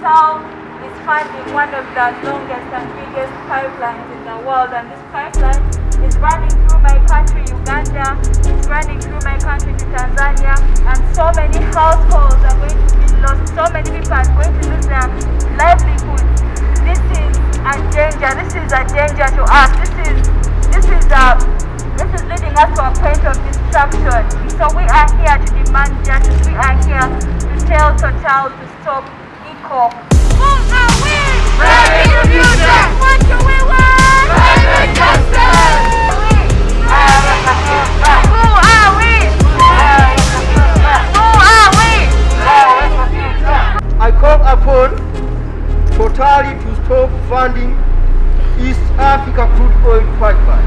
Total is funding one of the longest and biggest pipelines in the world and this pipeline is running through my country, Uganda, it's running through my country to Tanzania and so many households are going to be lost, so many people are going to lose their livelihoods. This is a danger, this is a danger to us, this is, this is a, this is leading us to a point of destruction. So we are here to demand justice, we are here to tell Total to stop ECO. Who are we? Fridays for Future. What do we want? Private justice. Who are we? Who are we? I call upon Total to stop funding East Africa crude oil pipeline.